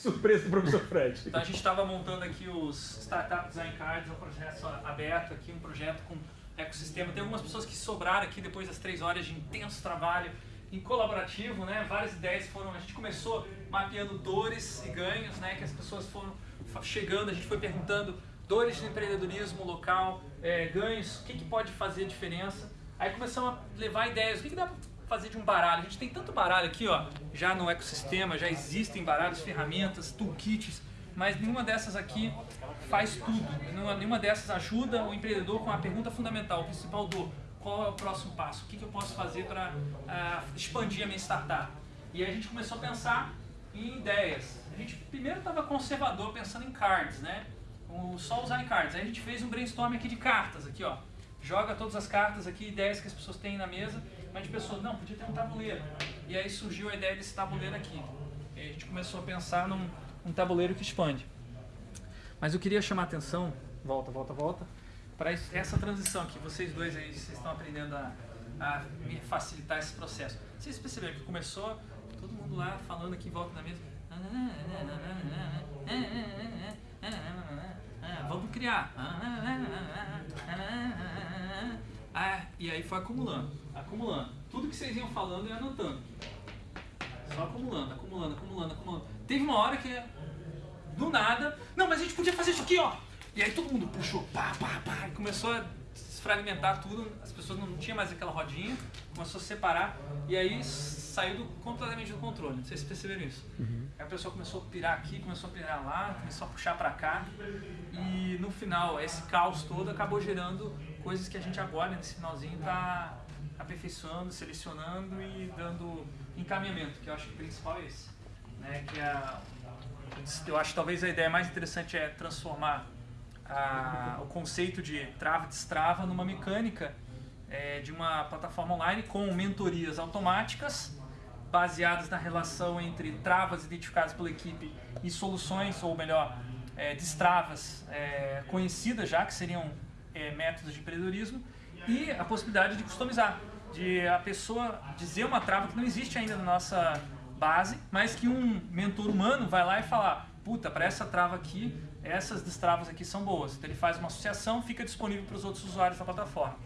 Surpresa do professor Fred. Então a gente estava montando aqui os Startup Design Cards, um projeto aberto aqui, um projeto com ecossistema. Tem algumas pessoas que sobraram aqui depois das três horas de intenso trabalho em colaborativo, né? Várias ideias foram. A gente começou mapeando dores e ganhos, né? Que as pessoas foram chegando, a gente foi perguntando dores de empreendedorismo local, é, ganhos, o que, que pode fazer diferença. Aí começamos a levar ideias, o que, que dá para fazer de um baralho? A gente tem tanto baralho aqui, ó, já no ecossistema, já existem baralhos, ferramentas, toolkits, mas nenhuma dessas aqui faz tudo. Nenhuma dessas ajuda o empreendedor com a pergunta fundamental, principal do qual é o próximo passo, o que, eu posso fazer para uh, expandir a minha startup. E aí a gente começou a pensar em ideias. A gente primeiro estava conservador, pensando em cards, né? só usar em cards. Aí a gente fez um brainstorm aqui de cartas, aqui ó. Joga todas as cartas aqui, ideias que as pessoas têm na mesa, mas a gente pensou, não, podia ter um tabuleiro. E aí surgiu a ideia desse tabuleiro aqui. E a gente começou a pensar num um tabuleiro que expande. Mas eu queria chamar a atenção, volta, volta, volta, para essa transição que vocês dois aí, vocês estão aprendendo a, a facilitar esse processo. Vocês perceberam que começou todo mundo lá falando aqui em volta da mesa. Vamos criar. Ah, e aí foi acumulando, acumulando. Tudo que vocês iam falando e anotando. Só acumulando, acumulando, acumulando, acumulando. Teve uma hora que, do nada, não, mas a gente podia fazer isso aqui, ó. E aí todo mundo puxou, pá, pá, pá, e começou a fragmentar tudo, as pessoas não tinham mais aquela rodinha, começou a separar, e aí saiu do, completamente do controle, não sei se perceberam isso. Uhum. Aí a pessoa começou a pirar aqui, começou a pirar lá, começou a puxar para cá, e no final, esse caos todo acabou gerando coisas que a gente agora, nesse finalzinho, está aperfeiçoando, selecionando e dando encaminhamento, que eu acho que o principal é esse. Né? Que a, eu acho que talvez a ideia mais interessante é transformar a, o conceito de trava e destrava numa mecânica é, de uma plataforma online com mentorias automáticas baseadas na relação entre travas identificadas pela equipe e soluções, ou melhor, é, destravas é, conhecidas já, que seriam é, métodos de empreendedorismo, e a possibilidade de customizar, de a pessoa dizer uma trava que não existe ainda na nossa base, mas que um mentor humano vai lá e falar, puta, para essa trava aqui, essas destravas aqui são boas. Então ele faz uma associação, fica disponível para os outros usuários da plataforma.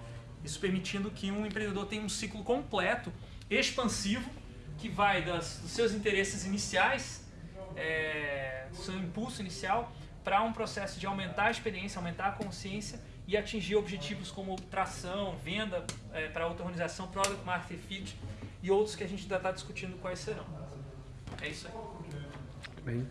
Isso permitindo que um empreendedor tenha um ciclo completo, expansivo, que vai das, dos seus interesses iniciais, é, seu impulso inicial, para um processo de aumentar a experiência, aumentar a consciência e atingir objetivos como tração, venda é, para outra organização, Product Market Fit e outros que a gente ainda está discutindo quais serão. É isso aí. Bem.